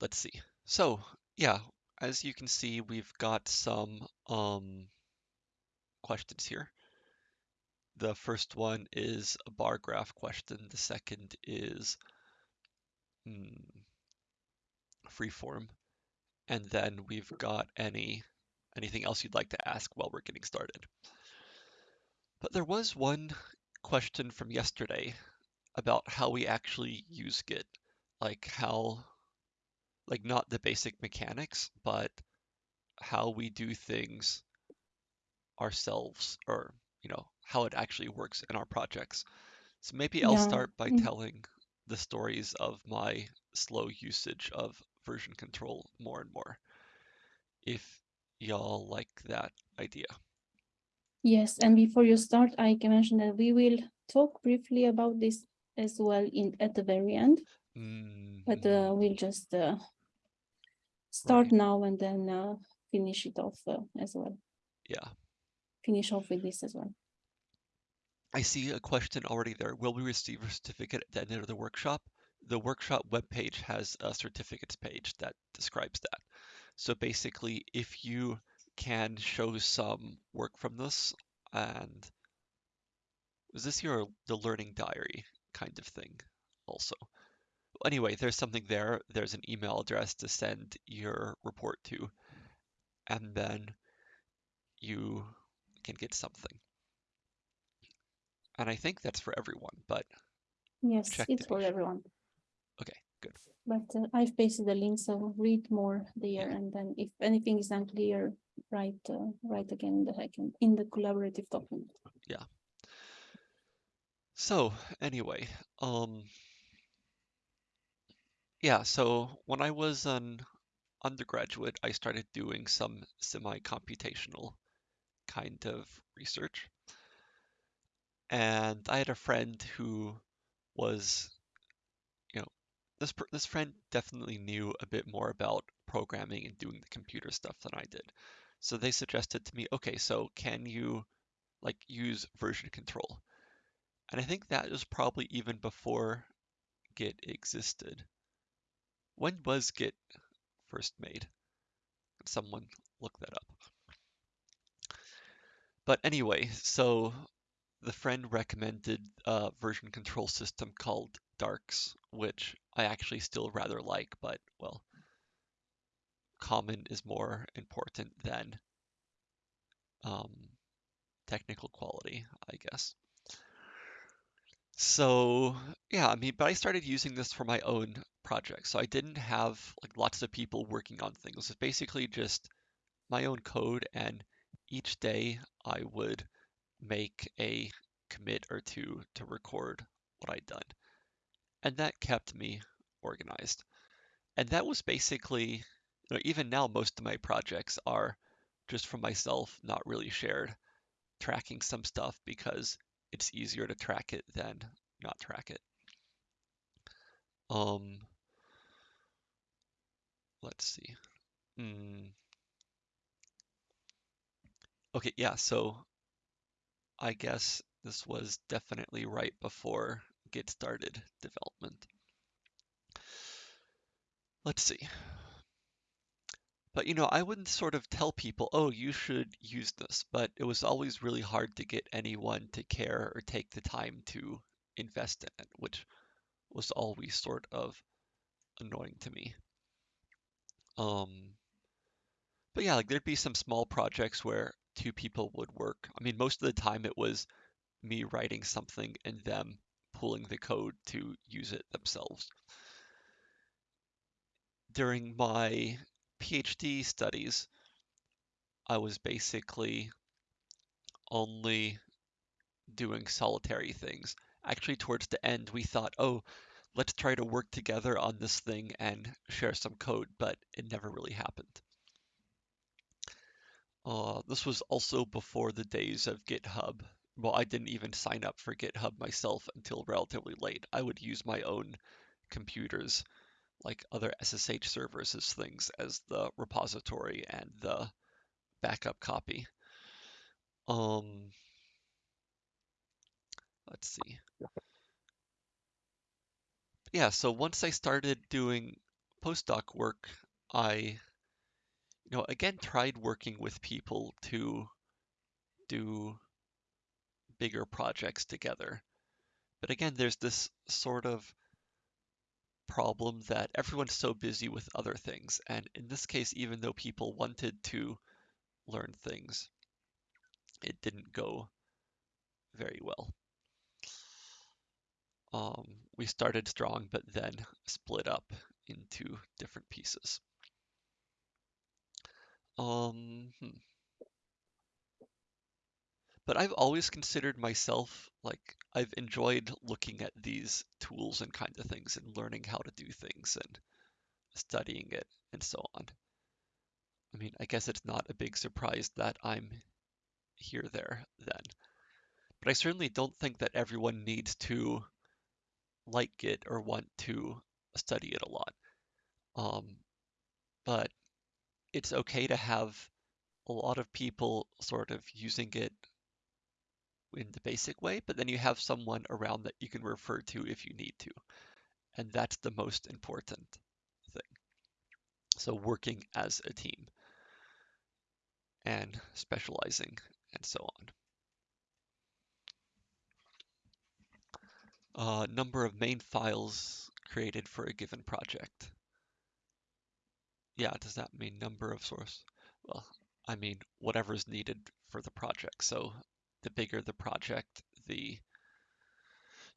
let's see. So yeah, as you can see, we've got some um, questions here. The first one is a bar graph question. The second is hmm, freeform. And then we've got any anything else you'd like to ask while we're getting started. But there was one question from yesterday about how we actually use Git, like how, like not the basic mechanics, but how we do things ourselves or, you know, how it actually works in our projects. So maybe I'll start by Mm. telling the stories of my slow usage of version control more and more, if y'all like that idea. Yes, and before you start, I can mention that we will talk briefly about this as well in at the very end, but Mhm. uh, we'll just uh, start Right. now and then uh, finish it off uh, as well. Yeah. Finish off with this as well. I see a question already there. Will we receive a certificate at the end of the workshop? The workshop webpage has a certificates page that describes that. So basically, if you can show some work from this, and is this your the learning diary kind of thing also? Anyway, there's something there. There's an email address to send your report to, and then you can get something. And I think that's for everyone, but Yes, it's for sure. everyone. Okay, good. But uh, I've pasted the link, so read more there, Yeah. and then if anything is unclear, write uh, write again in the in the collaborative document. Yeah. So anyway, um, yeah, so when I was an undergraduate, I started doing some semi-computational kind of research. And I had a friend who was, you know, this this friend definitely knew a bit more about programming and doing the computer stuff than I did. So they suggested to me, okay, so can you like use version control? And I think that was probably even before Git existed. When was Git first made? Someone look that up? But anyway, so the friend recommended a version control system called Darcs, which I actually still rather like, but well, common is more important than um, technical quality, I guess. So yeah, I mean, but I started using this for my own project. So I didn't have like lots of people working on things. It's basically just my own code, and each day I would make a commit or two to record what I'd done. And that kept me organized. And that was basically, you know, even now, most of my projects are just for myself, not really shared, tracking some stuff because it's easier to track it than not track it. Um, let's see. Mm. Okay, yeah, so I guess this was definitely right before Git started development. Let's see. But you know, I wouldn't sort of tell people, oh, you should use this, but it was always really hard to get anyone to care or take the time to invest in it, which was always sort of annoying to me. Um, but yeah, like there'd be some small projects where two people would work. I mean, most of the time it was me writing something and them pulling the code to use it themselves. During my PhD studies, I was basically only doing solitary things. Actually, towards the end, we thought, oh, let's try to work together on this thing and share some code, but it never really happened. Uh, this was also before the days of GitHub. Well, I didn't even sign up for GitHub myself until relatively late. I would use my own computers, like other SSH servers, as things as the repository and the backup copy. Um, let's see. Yeah, so once I started doing postdoc work, I, you know, again tried working with people to do bigger projects together. But again, there's this sort of problem that everyone's so busy with other things. And in this case, even though people wanted to learn things, it didn't go very well. Um, we started strong, but then split up into different pieces. Um, hmm. But I've always considered myself like I've enjoyed looking at these tools and kind of things and learning how to do things and studying it and so on. I mean, I guess it's not a big surprise that I'm here there then. But I certainly don't think that everyone needs to like it or want to study it a lot. Um, but it's okay to have a lot of people sort of using it in the basic way, but then you have someone around that you can refer to if you need to. And that's the most important thing. So working as a team and specializing and so on. Uh, number of main files created for a given project. Yeah, does that mean number of source? Well, I mean whatever is needed for the project. So the bigger the project, the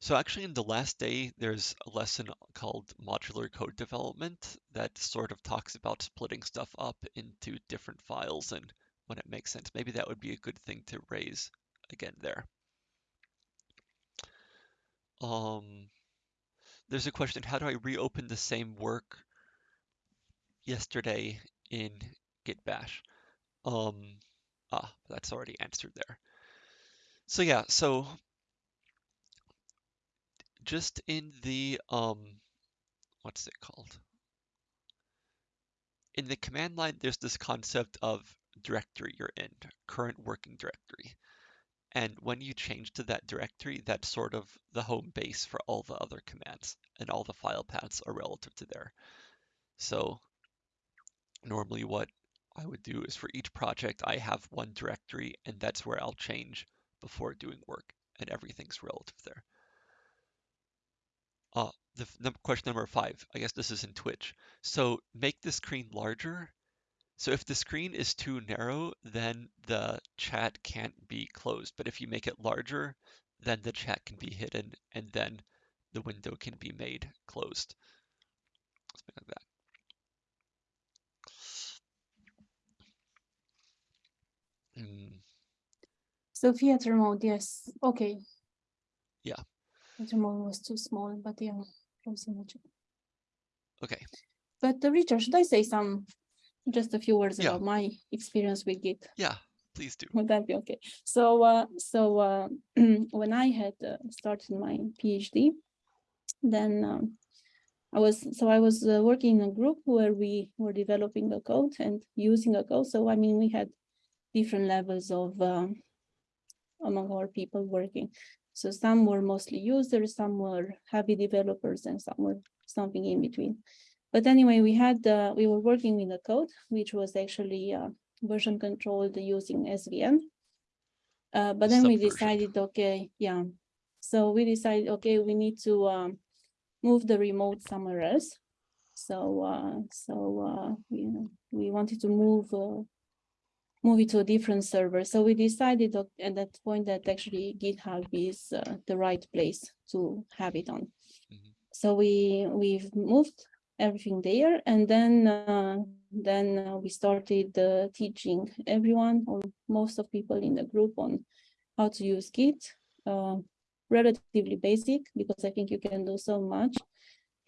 so actually in the last day, there's a lesson called modular code development that sort of talks about splitting stuff up into different files and when it makes sense. Maybe that would be a good thing to raise again there. Um, there's a question, how do I reopen the same work yesterday in Git Bash? Um, ah, that's already answered there. So yeah, so just in the, um, what's it called? In the command line, there's this concept of directory you're in, current working directory. And when you change to that directory, that's sort of the home base for all the other commands, and all the file paths are relative to there. So normally what I would do is for each project, I have one directory, and that's where I'll change before doing work, and everything's relative there. Uh, the num question number five, I guess this is in Twitch. So make the screen larger. So if the screen is too narrow, then the chat can't be closed. But if you make it larger, then the chat can be hidden and then the window can be made closed. Something like that. Mm. So theater mode, yes. Okay. Yeah. Theater mode was too small, but yeah, from Okay. But uh, Richard, should I say some, just a few words yeah. about my experience with Git? Yeah, please do. Would that be okay? So, uh, so uh, when I had uh, started my PhD, then um, I was so I was uh, working in a group where we were developing a code and using a code. So I mean, we had different levels of um, among our people working. So some were mostly users, some were heavy developers, and some were something in between. But anyway, we had uh, we were working with the code, which was actually uh, version controlled using SVN. Uh, but then we decided, okay, yeah. So we decided, okay, we need to um, move the remote somewhere else. So uh, so uh, we we wanted to move uh, move it to a different server. So we decided at that point that actually GitHub is uh, the right place to have it on. Mm -hmm. So we we've moved everything there, and then uh, then uh, we started uh, teaching everyone or most of people in the group on how to use Git. Uh, relatively basic because I think you can do so much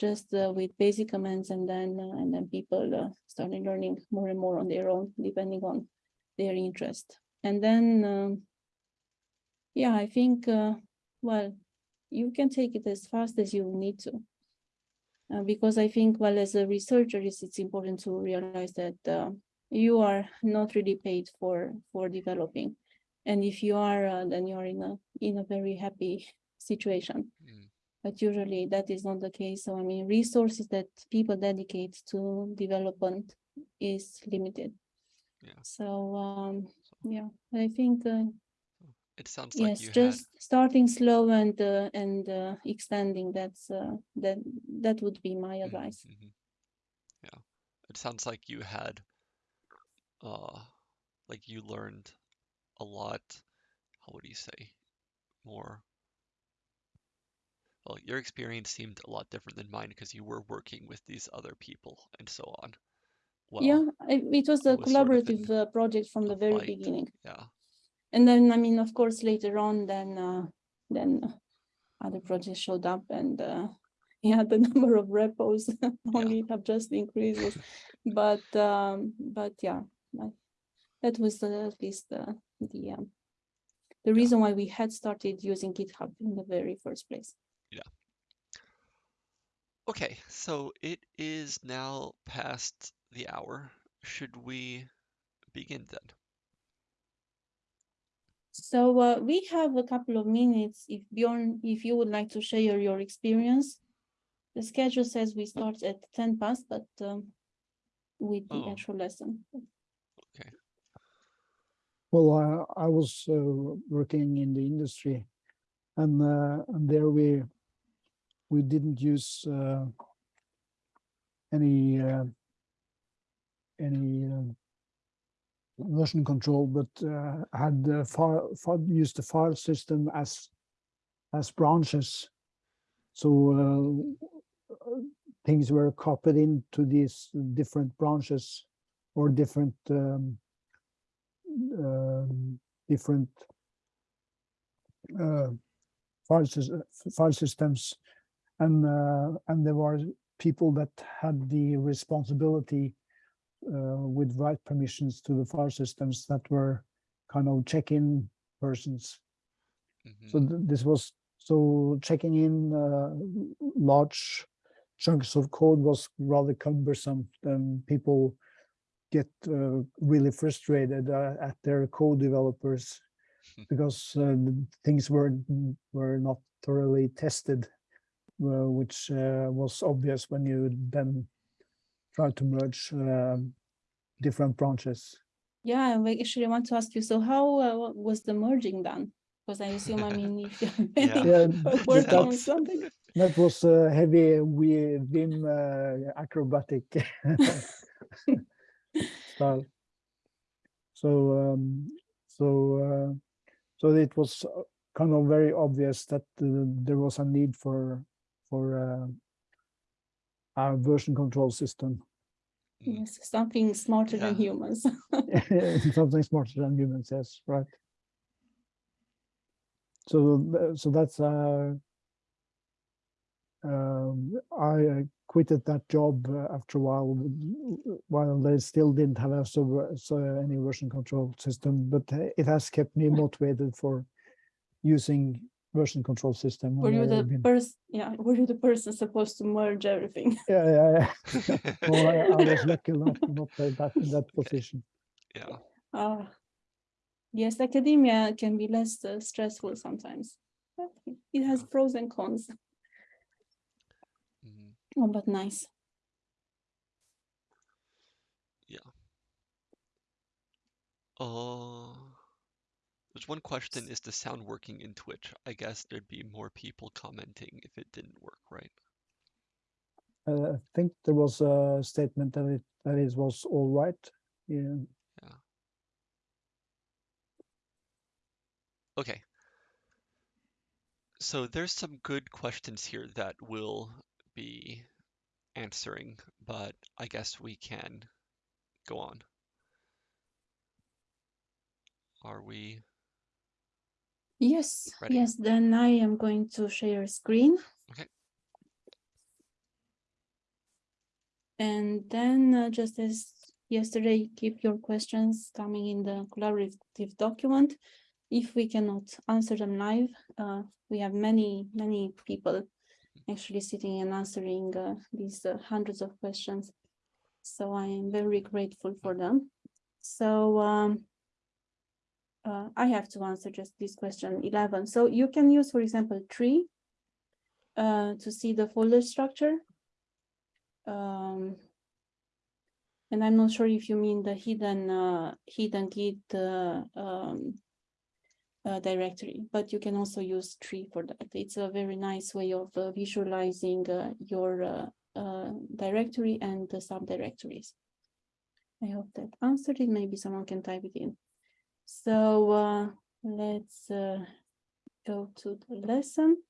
just uh, with basic commands, and then and then people started learning more and more on their own, depending on their interest. And then, um, yeah, I think, uh, well, you can take it as fast as you need to. Uh, because I think, well, as a researcher, it's, it's important to realize that uh, you are not really paid for for developing, and if you are, uh, then you are in a in a very happy situation. Mm. but usually that is not the case. So I mean, resources that people dedicate to development is limited. Yeah. So um, So yeah, I think uh, it sounds like yes, you had just starting slow and uh, and uh, extending. That's uh, that that would be my Mhm, advice. mhm. Yeah, it sounds like you had, uh, like you learned a lot. How would you say? More. Well, your experience seemed a lot different than mine because you were working with these other people and so on. Well, yeah, I, it was a was sort of collaborative uh, project from the very beginning. Yeah. And then, I mean, of course, later on, then uh, then other projects showed up, and uh, yeah, the number of repos only have just increased. but um, but yeah, that was at least uh, the um, the reason why we had started using GitHub in the very first place. Yeah. Okay, so it is now past the hour. Should we begin then? So uh, we have a couple of minutes. If Bjorn, if you would like to share your experience, the schedule says we start at ten past, but um, with the Oh. actual lesson. Okay. Well, I, I was uh, working in the industry, and uh, and there we we didn't use uh, any uh, any uh, version control, but uh, had the file, file used the file system as as branches. So uh, things were copied into these different branches or different. Um, um, different uh, file, file systems, and uh, and there were people that had the responsibility with write permissions to the file systems that were kind of check-in persons. So Mhm. th- this was so checking in uh, large chunks of code was rather cumbersome. And people get uh, really frustrated uh, at their code developers because uh, things were were not thoroughly tested, uh, which uh, was obvious when you then try to merge um, different branches. Yeah, I actually want to ask you, so how uh, was the merging done? Because I assume, I mean, if you're Yeah. many Yeah, working on something. That was a heavy wi- Vim uh, acrobatic style. So um, so uh, so it was uh, kind of very obvious that uh, there was a need for for uh, a version control system. Yes, something smarter than humans. something smarter than humans. Yes, right. So so that's uh, um, I uh, quitted that job uh, after a while, while they still didn't have a so, so any version control system, but uh, it has kept me motivated for using version control system. Were you I've the been- person, yeah, were you the person supposed to merge everything? yeah, yeah, yeah. Well, I, I was lucky enough not to that in that position. Yeah. Ah, yes, academia can be less uh, stressful sometimes. but It has pros and cons. Mm -hmm. Oh, but nice. Yeah. Uh, there's one question, is the sound working in Twitch? I guess there'd be more people commenting if it didn't work, right? Uh, I think there was a statement that it that it was all right. Yeah. Okay. So there's some good questions here that we'll be answering, but I guess we can go on. Are we? Yes, Ready. yes, then I am going to share screen. Okay. And then uh, just as yesterday, keep your questions coming in the collaborative document. If we cannot answer them live, uh, we have many, many people actually sitting and answering uh, these uh, hundreds of questions. So I am very grateful for them. So um, uh, I have to answer just this question 11. So you can use, for example, tree. uh, to see the folder structure. Um, and I'm not sure if you mean the hidden, uh, hidden Git, um, uh, directory, but you can also use tree for that. It's a very nice way of uh, visualizing uh, your directory and the subdirectories. I hope that answered it. Maybe someone can type it in. So uh, let's uh, go to the lesson.